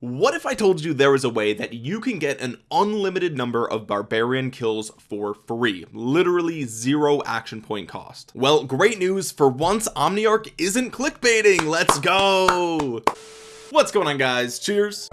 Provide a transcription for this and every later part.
what if I told you there was a way that you can get an unlimited number of barbarian kills for free? Literally zero action point cost. Well great news. For once Omniarch isn't clickbaiting. Let's go. What's going on guys? Cheers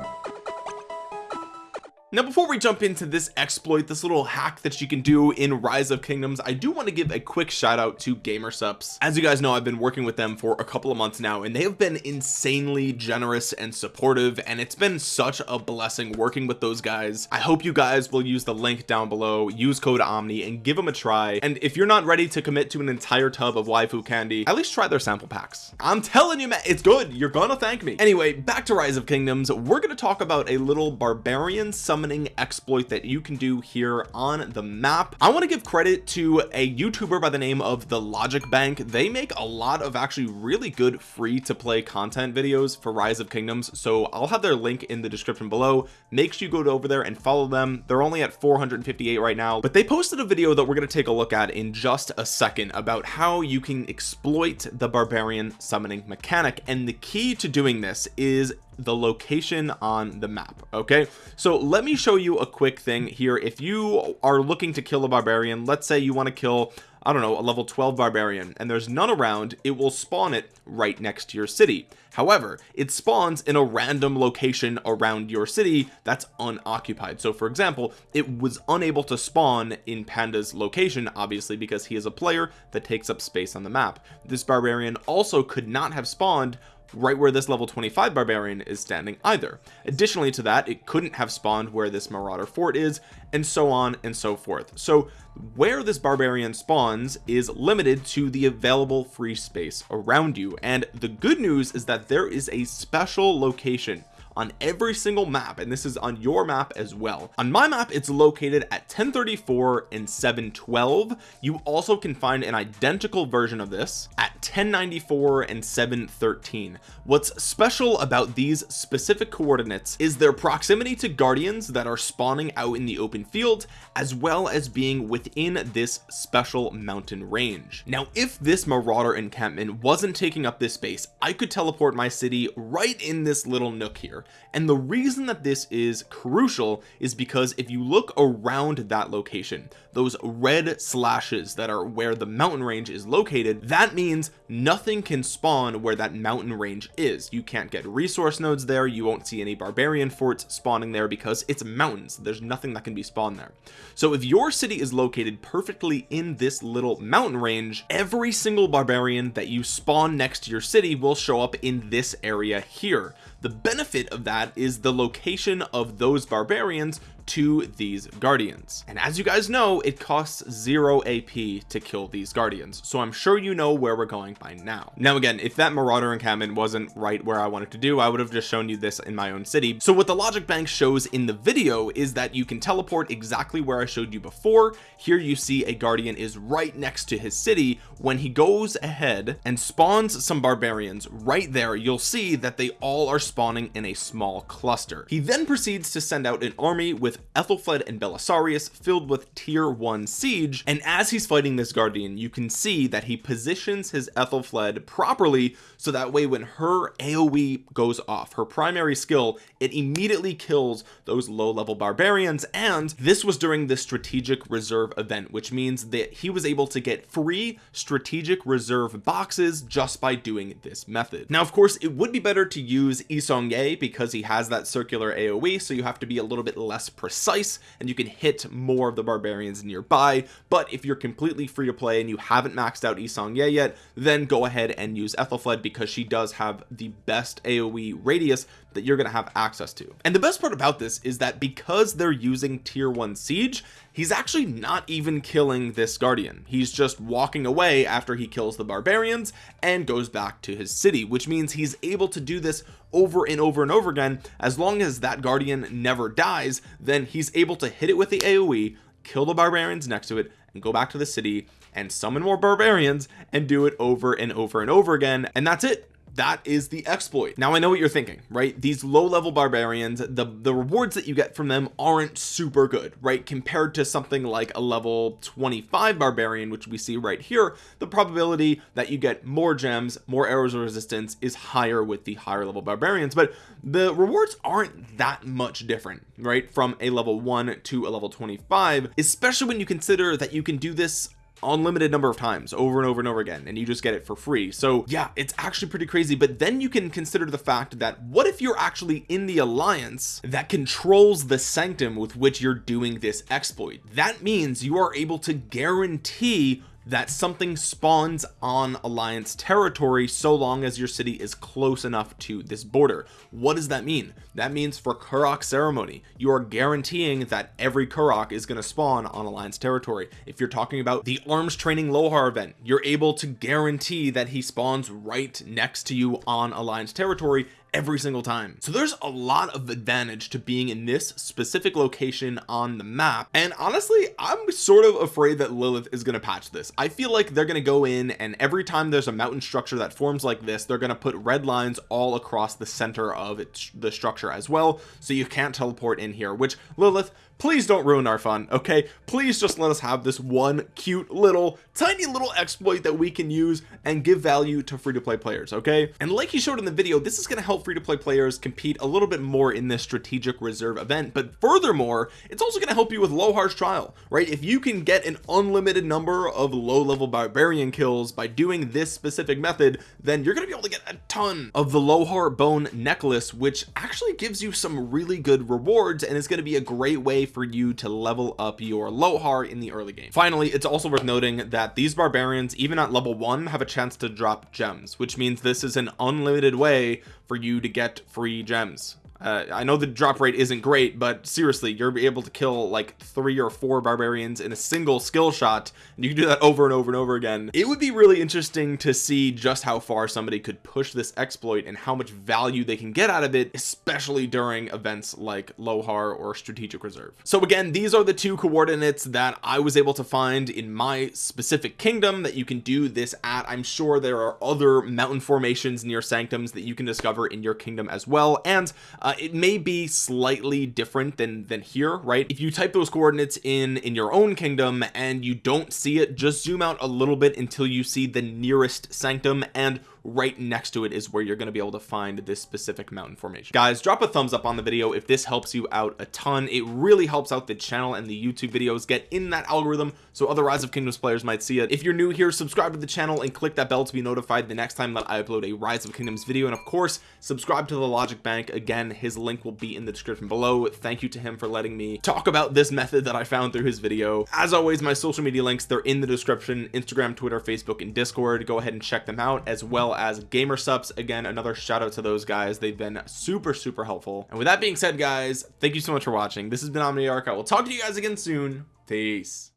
now before we jump into this exploit this little hack that you can do in rise of kingdoms I do want to give a quick shout out to Gamersupps. As you guys know I've been working with them for a couple of months now and they have been insanely generous and supportive and it's been such a blessing working with those guys. I hope you guys will use the link down below use code Omni and give them a try. And if you're not ready to commit to an entire tub of waifu candy at least try their sample packs. I'm telling you man it's good. You're gonna thank me. Anyway back to rise of kingdoms. We're to talk about a little barbarian summon summoning exploit that you can do here on the map. I want to give credit to a youtuber by the name of the logic bank. They make a lot of actually really good free to play content videos for rise of kingdoms so I'll have their link in the description below. Make sure you go over there and follow them. They're only at 458 right now but they posted a video that we're going to take a look at in just a second about how you can exploit the barbarian summoning mechanic and the key to doing this is the location on the map okay? So let me show you a quick thing here. If you are looking to kill a barbarian let's say you want to kill I don't know a level 12 barbarian and there's none around it will spawn it right next to your city. However it spawns in a random location around your city that's unoccupied. So for example it was unable to spawn in panda's location obviously because he is a player that takes up space on the map. This barbarian also could not have spawned right where this level 25 barbarian is standing either. Additionally to that it couldn't have spawned where this marauder fort is and so on and so forth. So where this barbarian spawns is limited to the available free space around you. And the good news is that there is a special location on every single map and this is on your map as well. On my map it's located at 1034 and 712 you also can find an identical version of this at 1094 and 713 what's special about these specific coordinates is their proximity to guardians that are spawning out in the open field as well as being within this special mountain range. Now if this marauder encampment wasn't taking up this space I could teleport my city right in this little nook here and the reason that this is crucial is because if you look around that location those red slashes that are where the mountain range is located that means nothing can spawn where that mountain range is. You can't get resource nodes there. You won't see any barbarian forts spawning there because it's mountains. There's nothing that can be spawned there. So if your city is located perfectly in this little mountain range every single barbarian that you spawn next to your city will show up in this area here the benefit of that is the location of those barbarians to these guardians. And as you guys know it costs zero ap to kill these guardians. So i'm sure you know where we're going by now. Now again if that marauder encampment wasn't right where i wanted to do i would have just shown you this in my own city. So what the logic bank shows in the video is that you can teleport exactly where i showed you before. Here you see a guardian is right next to his city. When he goes ahead and spawns some barbarians right there you'll see that they all are spawning in a small cluster. He then proceeds to send out an army with with Aethelflaed and Belisarius filled with tier one siege and as he's fighting this guardian you can see that he positions his Aethelflaed properly so that way when her AoE goes off her primary skill it immediately kills those low level barbarians and this was during the strategic reserve event which means that he was able to get free strategic reserve boxes just by doing this method. Now of course it would be better to use Yi Seong-gye because he has that circular AoE so you have to be a little bit less precise and you can hit more of the barbarians nearby. But if you're completely free to play and you haven't maxed out Yi Seong-gye yet then go ahead and use Aethelflaed because she does have the best AoE radius that you're going to have access to. And the best part about this is that because they're using tier one siege he's actually not even killing this guardian. He's just walking away after he kills the barbarians and goes back to his city which means he's able to do this over and over and over again as long as that guardian never dies then he's able to hit it with the aoe kill the barbarians next to it and go back to the city and summon more barbarians and do it over and over and over again and that's it that is the exploit. Now I know what you're thinking right? These low level barbarians the the rewards that you get from them aren't super good right? Compared to something like a level 25 barbarian which we see right here the probability that you get more gems more arrows of resistance is higher with the higher level barbarians. But the rewards aren't that much different right from a level 1 to a level 25 especially when you consider that you can do this unlimited number of times over and over and over again and you just get it for free. So yeah it's actually pretty crazy. But then you can consider the fact that what if you're actually in the alliance that controls the sanctum with which you're doing this exploit? That means you are able to guarantee that something spawns on alliance territory so long as your city is close enough to this border. What does that mean? That means for Karuak ceremony you are guaranteeing that every Karuak is going to spawn on alliance territory. If you're talking about the arms training Lohar event you're able to guarantee that he spawns right next to you on alliance territory every single time. So there's a lot of advantage to being in this specific location on the map. And honestly I'm sort of afraid that Lilith is going to patch this. I feel like they're going to go in and every time there's a mountain structure that forms like this they're going to put red lines all across the center of it the structure as well. So you can't teleport in here which Lilith please don't ruin our fun okay? Please just let us have this one cute little tiny little exploit that we can use and give value to free-to-play players okay? And like he showed in the video this is going to help free-to-play players compete a little bit more in this strategic reserve event. But furthermore it's also going to help you with Lohar's trial right? If you can get an unlimited number of low-level barbarian kills by doing this specific method then you're going to be able to get a ton of the Lohar bone necklace which actually gives you some really good rewards and is going to be a great way for you to level up your Lohar in the early game. Finally it's also worth noting that these barbarians even at level one have a chance to drop gems which means this is an unlimited way for you to get free gems uh, I know the drop rate isn't great but seriously you're able to kill like three or four barbarians in a single skill shot and you can do that over and over and over again. It would be really interesting to see just how far somebody could push this exploit and how much value they can get out of it especially during events like Lohar or strategic reserve. So again these are the two coordinates that I was able to find in my specific kingdom that you can do this at. I'm sure there are other mountain formations near sanctums that you can discover in your kingdom as well and uh, uh, it may be slightly different than than here right? If you type those coordinates in in your own kingdom and you don't see it just zoom out a little bit until you see the nearest sanctum and right next to it is where you're going to be able to find this specific mountain formation. Guys drop a thumbs up on the video if this helps you out a ton. It really helps out the channel and the YouTube videos. Get in that algorithm so other rise of kingdoms players might see it. If you're new here subscribe to the channel and click that bell to be notified the next time that I upload a rise of kingdoms video. And of course subscribe to the logic bank. Again his link will be in the description below. Thank you to him for letting me talk about this method that I found through his video. As always my social media links they're in the description. Instagram Twitter Facebook and discord. Go ahead and check them out as well as Gamersupps again another shout out to those guys. They've been super super helpful. And with that being said guys thank you so much for watching. This has been Omniarch I will talk to you guys again soon. Peace